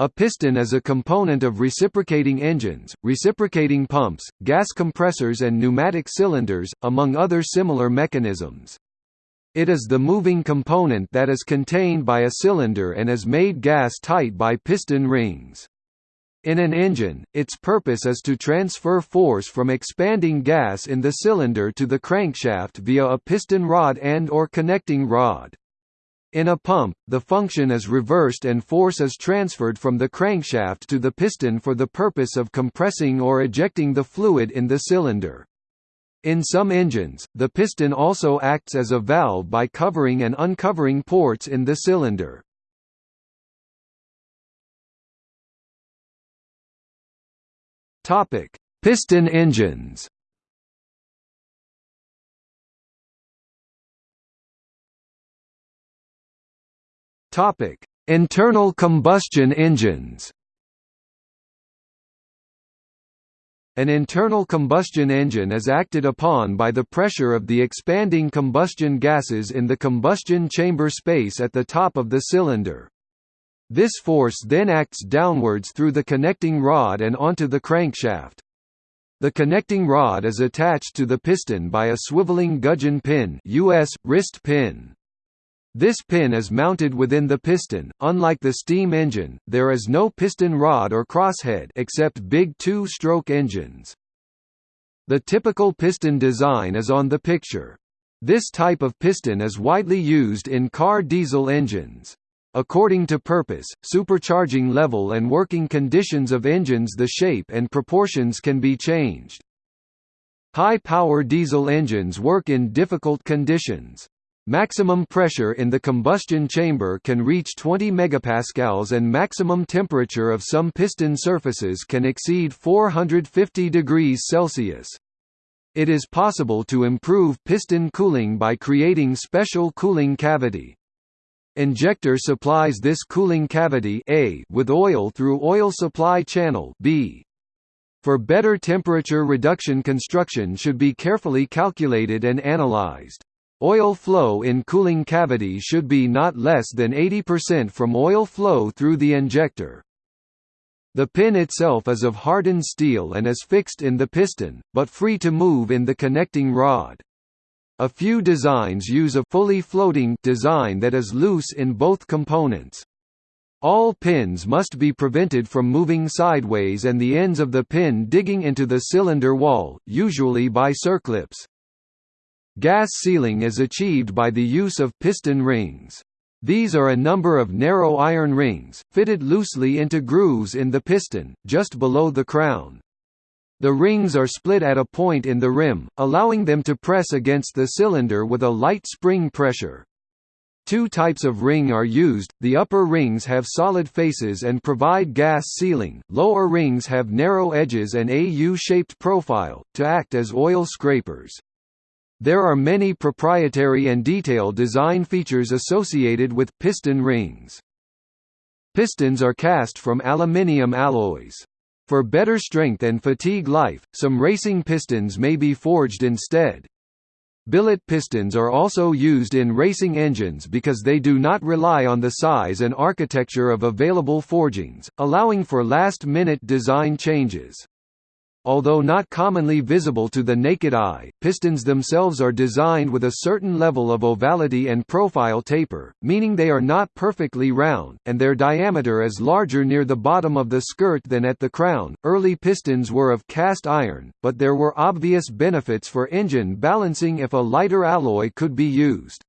A piston is a component of reciprocating engines, reciprocating pumps, gas compressors and pneumatic cylinders, among other similar mechanisms. It is the moving component that is contained by a cylinder and is made gas-tight by piston rings. In an engine, its purpose is to transfer force from expanding gas in the cylinder to the crankshaft via a piston rod and or connecting rod. In a pump, the function is reversed and force is transferred from the crankshaft to the piston for the purpose of compressing or ejecting the fluid in the cylinder. In some engines, the piston also acts as a valve by covering and uncovering ports in the cylinder. Piston engines Topic: Internal combustion engines. An internal combustion engine is acted upon by the pressure of the expanding combustion gases in the combustion chamber space at the top of the cylinder. This force then acts downwards through the connecting rod and onto the crankshaft. The connecting rod is attached to the piston by a swiveling gudgeon pin US, wrist pin. This pin is mounted within the piston. Unlike the steam engine, there is no piston rod or crosshead except big two-stroke engines. The typical piston design is on the picture. This type of piston is widely used in car diesel engines. According to purpose, supercharging level and working conditions of engines the shape and proportions can be changed. High-power diesel engines work in difficult conditions. Maximum pressure in the combustion chamber can reach 20 megapascals and maximum temperature of some piston surfaces can exceed 450 degrees Celsius. It is possible to improve piston cooling by creating special cooling cavity. Injector supplies this cooling cavity A with oil through oil supply channel B. For better temperature reduction construction should be carefully calculated and analyzed. Oil flow in cooling cavity should be not less than 80% from oil flow through the injector. The pin itself is of hardened steel and is fixed in the piston, but free to move in the connecting rod. A few designs use a fully floating design that is loose in both components. All pins must be prevented from moving sideways and the ends of the pin digging into the cylinder wall, usually by circlips. Gas sealing is achieved by the use of piston rings. These are a number of narrow iron rings, fitted loosely into grooves in the piston, just below the crown. The rings are split at a point in the rim, allowing them to press against the cylinder with a light spring pressure. Two types of ring are used, the upper rings have solid faces and provide gas sealing, lower rings have narrow edges and a U-shaped profile, to act as oil scrapers. There are many proprietary and detail design features associated with piston rings. Pistons are cast from aluminium alloys. For better strength and fatigue life, some racing pistons may be forged instead. Billet pistons are also used in racing engines because they do not rely on the size and architecture of available forgings, allowing for last-minute design changes. Although not commonly visible to the naked eye, pistons themselves are designed with a certain level of ovality and profile taper, meaning they are not perfectly round, and their diameter is larger near the bottom of the skirt than at the crown. Early pistons were of cast iron, but there were obvious benefits for engine balancing if a lighter alloy could be used.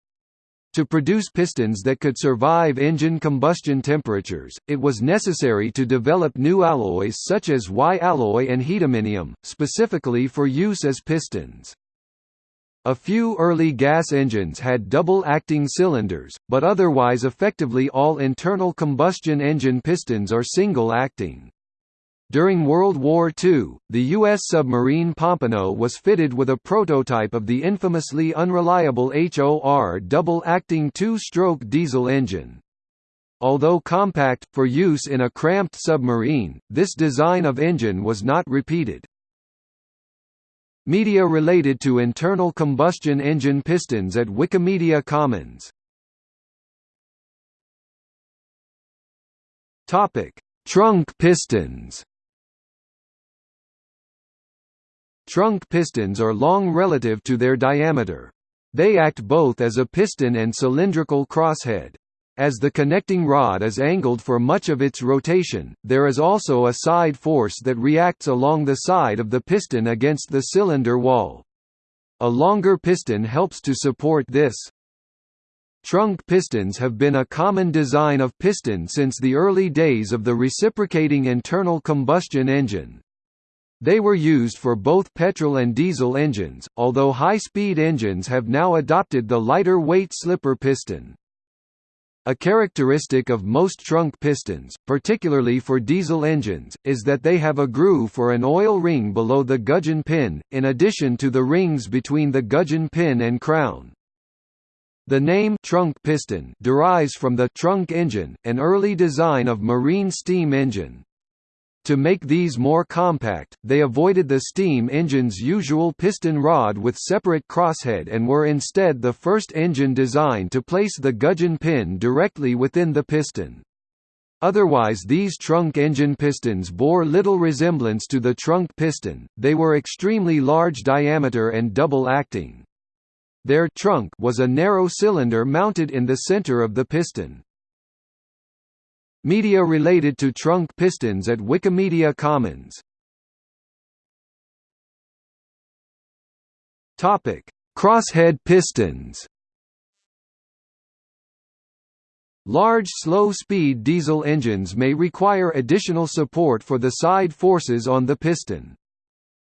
To produce pistons that could survive engine combustion temperatures, it was necessary to develop new alloys such as Y-alloy and Hiduminium, specifically for use as pistons. A few early gas engines had double-acting cylinders, but otherwise effectively all internal combustion engine pistons are single-acting. During World War II, the U.S. submarine Pompano was fitted with a prototype of the infamously unreliable HOR double-acting two-stroke diesel engine. Although compact, for use in a cramped submarine, this design of engine was not repeated. Media related to internal combustion engine pistons at Wikimedia Commons Trunk pistons Trunk pistons are long relative to their diameter. They act both as a piston and cylindrical crosshead. As the connecting rod is angled for much of its rotation, there is also a side force that reacts along the side of the piston against the cylinder wall. A longer piston helps to support this. Trunk pistons have been a common design of piston since the early days of the reciprocating internal combustion engine. They were used for both petrol and diesel engines, although high-speed engines have now adopted the lighter weight slipper piston. A characteristic of most trunk pistons, particularly for diesel engines, is that they have a groove for an oil ring below the gudgeon pin, in addition to the rings between the gudgeon pin and crown. The name trunk piston derives from the trunk engine, an early design of marine steam engine. To make these more compact, they avoided the steam engine's usual piston rod with separate crosshead and were instead the first engine design to place the gudgeon pin directly within the piston. Otherwise these trunk engine pistons bore little resemblance to the trunk piston, they were extremely large diameter and double-acting. Their trunk was a narrow cylinder mounted in the center of the piston. Media related to trunk pistons at Wikimedia Commons Topic: Crosshead pistons. Large slow-speed diesel engines may require additional support for the side forces on the piston.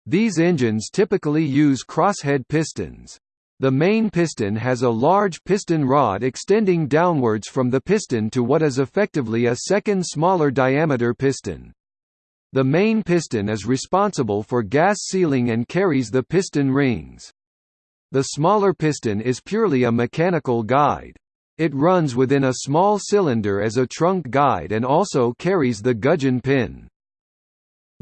These engines typically use crosshead pistons. The main piston has a large piston rod extending downwards from the piston to what is effectively a second smaller diameter piston. The main piston is responsible for gas sealing and carries the piston rings. The smaller piston is purely a mechanical guide. It runs within a small cylinder as a trunk guide and also carries the gudgeon pin.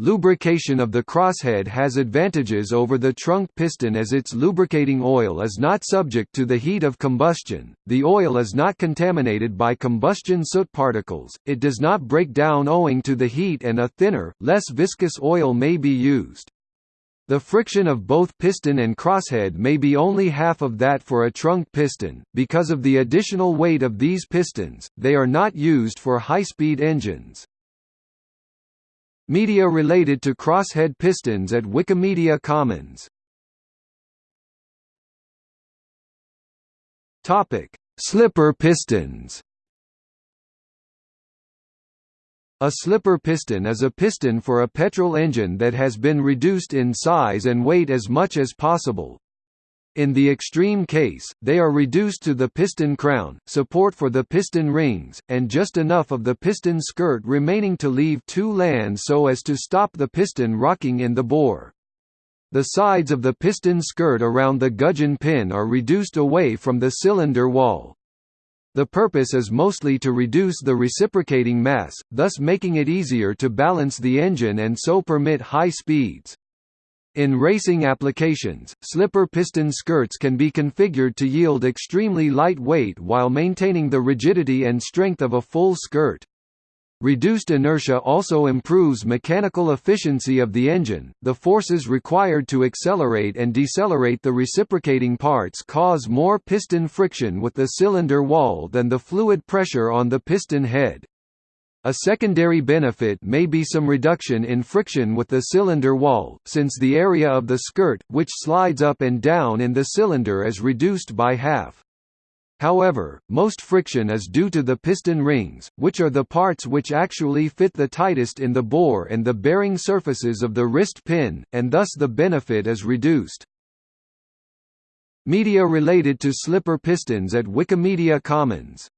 Lubrication of the crosshead has advantages over the trunk piston as its lubricating oil is not subject to the heat of combustion, the oil is not contaminated by combustion soot particles, it does not break down owing to the heat and a thinner, less viscous oil may be used. The friction of both piston and crosshead may be only half of that for a trunk piston. Because of the additional weight of these pistons, they are not used for high-speed engines. Media related to crosshead pistons at Wikimedia Commons Topic: Slipper pistons. A slipper piston is a piston for a petrol engine that has been reduced in size and weight as much as possible, in the extreme case, they are reduced to the piston crown, support for the piston rings, and just enough of the piston skirt remaining to leave two lands so as to stop the piston rocking in the bore. The sides of the piston skirt around the gudgeon pin are reduced away from the cylinder wall. The purpose is mostly to reduce the reciprocating mass, thus making it easier to balance the engine and so permit high speeds. In racing applications, slipper piston skirts can be configured to yield extremely light weight while maintaining the rigidity and strength of a full skirt. Reduced inertia also improves mechanical efficiency of the engine. The forces required to accelerate and decelerate the reciprocating parts cause more piston friction with the cylinder wall than the fluid pressure on the piston head. A secondary benefit may be some reduction in friction with the cylinder wall, since the area of the skirt, which slides up and down in the cylinder is reduced by half. However, most friction is due to the piston rings, which are the parts which actually fit the tightest in the bore and the bearing surfaces of the wrist pin, and thus the benefit is reduced. Media related to slipper pistons at Wikimedia Commons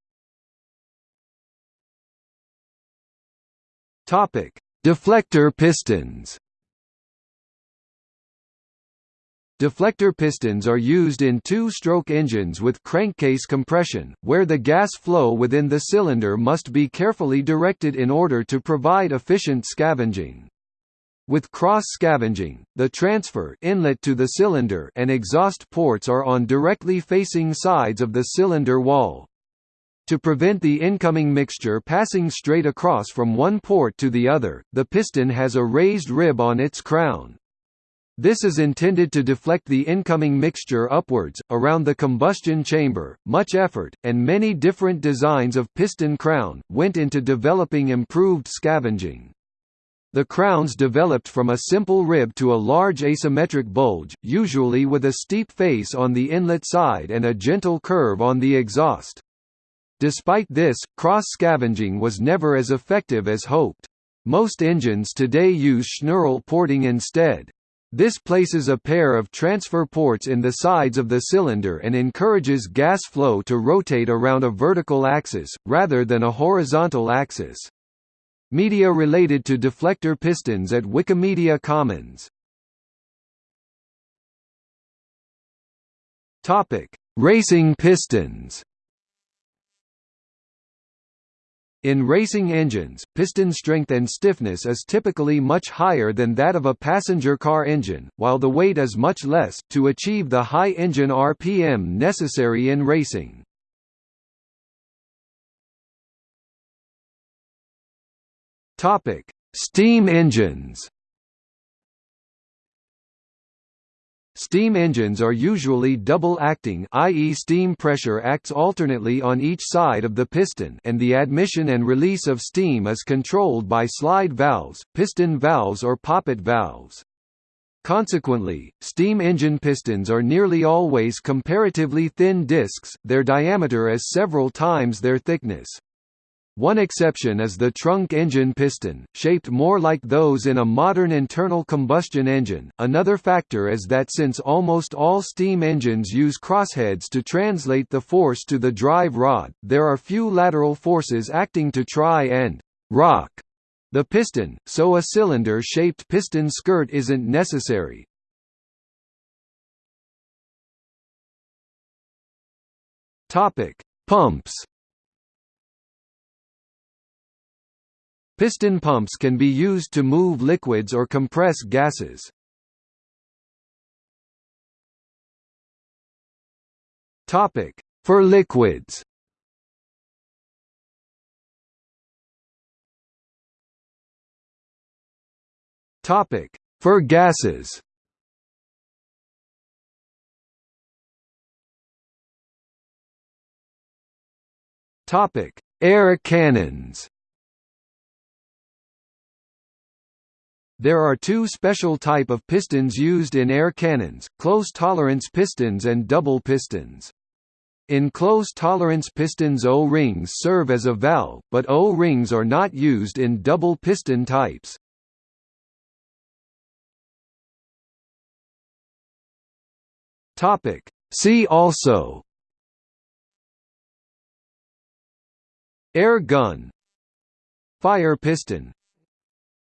Topic: Deflector pistons. Deflector pistons are used in two-stroke engines with crankcase compression, where the gas flow within the cylinder must be carefully directed in order to provide efficient scavenging. With cross-scavenging, the transfer inlet to the cylinder and exhaust ports are on directly facing sides of the cylinder wall. To prevent the incoming mixture passing straight across from one port to the other, the piston has a raised rib on its crown. This is intended to deflect the incoming mixture upwards, around the combustion chamber. Much effort, and many different designs of piston crown, went into developing improved scavenging. The crowns developed from a simple rib to a large asymmetric bulge, usually with a steep face on the inlet side and a gentle curve on the exhaust. Despite this, cross-scavenging was never as effective as hoped. Most engines today use Schnuerle porting instead. This places a pair of transfer ports in the sides of the cylinder and encourages gas flow to rotate around a vertical axis, rather than a horizontal axis. Media related to deflector pistons at Wikimedia Commons Racing pistons In racing engines, piston strength and stiffness is typically much higher than that of a passenger car engine, while the weight is much less, to achieve the high engine RPM necessary in racing. Steam engines Steam engines are usually double-acting i.e. steam pressure acts alternately on each side of the piston and the admission and release of steam is controlled by slide valves, piston valves or poppet valves. Consequently, steam engine pistons are nearly always comparatively thin discs, their diameter is several times their thickness. One exception is the trunk engine piston, shaped more like those in a modern internal combustion engine. Another factor is that since almost all steam engines use crossheads to translate the force to the drive rod, there are few lateral forces acting to try and rock the piston, so a cylinder-shaped piston skirt isn't necessary. Topic: Pumps Piston pumps can be used to move liquids or compress gases. Topic: For liquids. Topic: For gases. Topic: Air cannons. There are two special type of pistons used in air cannons, close tolerance pistons and double pistons. In close tolerance pistons O-rings serve as a valve, but O-rings are not used in double piston types. See also. Air gun. Fire piston.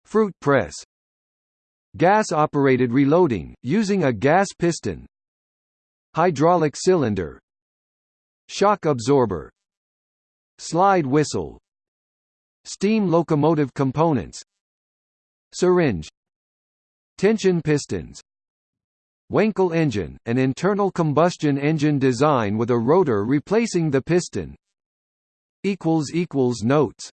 Fruit press Gas-operated reloading, using a gas piston Hydraulic cylinder Shock absorber Slide whistle Steam locomotive components Syringe Tension pistons Wankel engine, an internal combustion engine design with a rotor replacing the piston. Notes